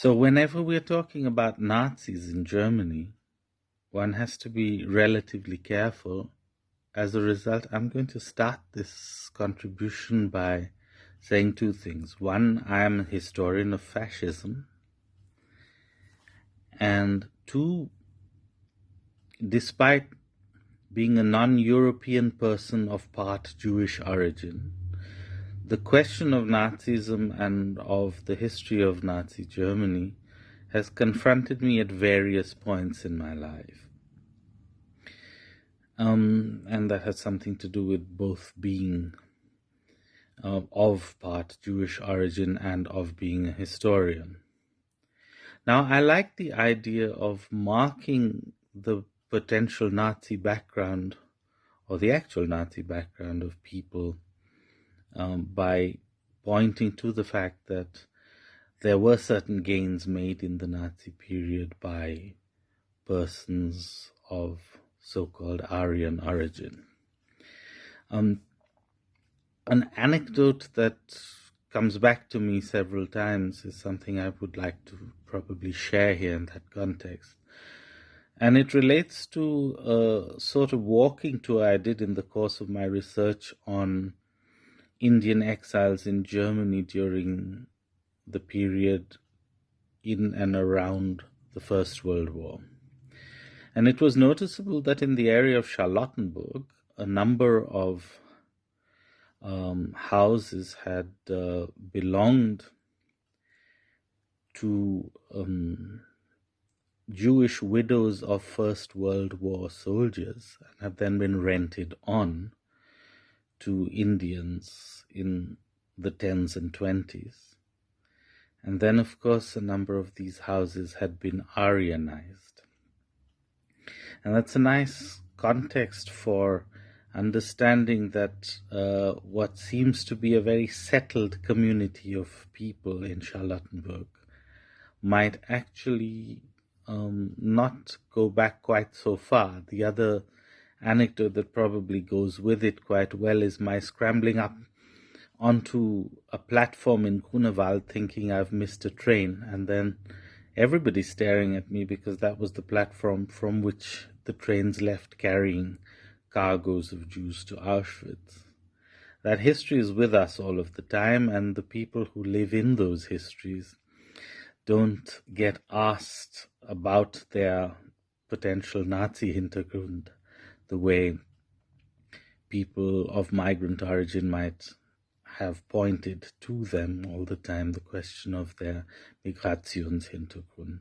So, whenever we're talking about Nazis in Germany, one has to be relatively careful. As a result, I'm going to start this contribution by saying two things. One, I am a historian of fascism. And two, despite being a non European person of part Jewish origin, the question of Nazism and of the history of Nazi Germany has confronted me at various points in my life. Um, and that has something to do with both being uh, of part Jewish origin and of being a historian. Now, I like the idea of marking the potential Nazi background or the actual Nazi background of people um, by pointing to the fact that there were certain gains made in the Nazi period by persons of so-called Aryan origin. Um, an anecdote that comes back to me several times is something I would like to probably share here in that context. And it relates to a sort of walking tour I did in the course of my research on Indian exiles in Germany during the period in and around the First World War. And it was noticeable that in the area of Charlottenburg, a number of um, houses had uh, belonged to um, Jewish widows of First World War soldiers and had then been rented on to Indians in the 10s and 20s. And then, of course, a number of these houses had been Aryanized. And that's a nice context for understanding that uh, what seems to be a very settled community of people in Charlottenburg might actually um, not go back quite so far. The other anecdote that probably goes with it quite well is my scrambling up onto a platform in Grunewald thinking I've missed a train and then everybody staring at me because that was the platform from which the trains left carrying cargoes of Jews to Auschwitz. That history is with us all of the time and the people who live in those histories don't get asked about their potential Nazi Hintergrund the way people of migrant origin might have pointed to them all the time the question of their Migrationshintergrund.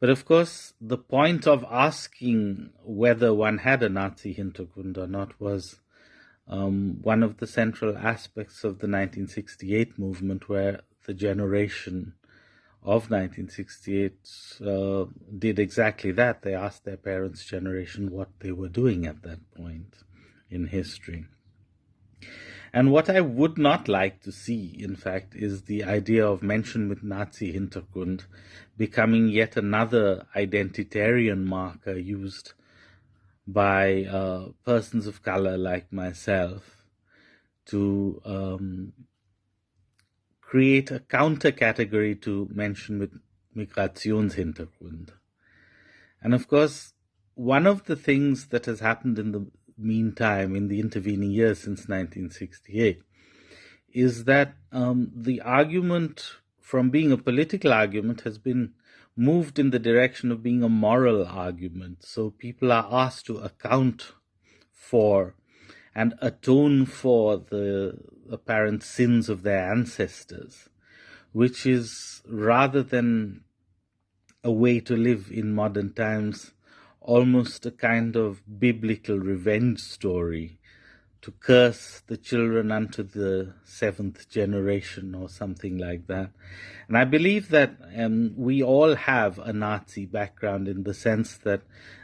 But of course, the point of asking whether one had a Nazi Hintergrund or not was um, one of the central aspects of the 1968 movement, where the generation of 1968 uh, did exactly that. They asked their parents' generation what they were doing at that point in history. And what I would not like to see, in fact, is the idea of Menschen with Nazi Hintergrund becoming yet another identitarian marker used by uh, persons of color like myself to um, create a counter category to Menschen with Migrationshintergrund. And of course, one of the things that has happened in the meantime, in the intervening years since 1968, is that um, the argument from being a political argument has been moved in the direction of being a moral argument. So people are asked to account for and atone for the apparent sins of their ancestors, which is rather than a way to live in modern times, almost a kind of biblical revenge story to curse the children unto the seventh generation or something like that. And I believe that um, we all have a Nazi background in the sense that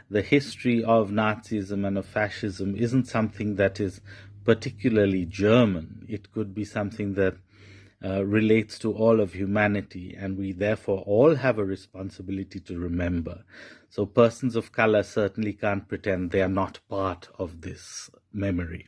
the history of Nazism and of fascism isn't something that is particularly German. It could be something that uh, relates to all of humanity, and we therefore all have a responsibility to remember. So, persons of color certainly can't pretend they are not part of this memory.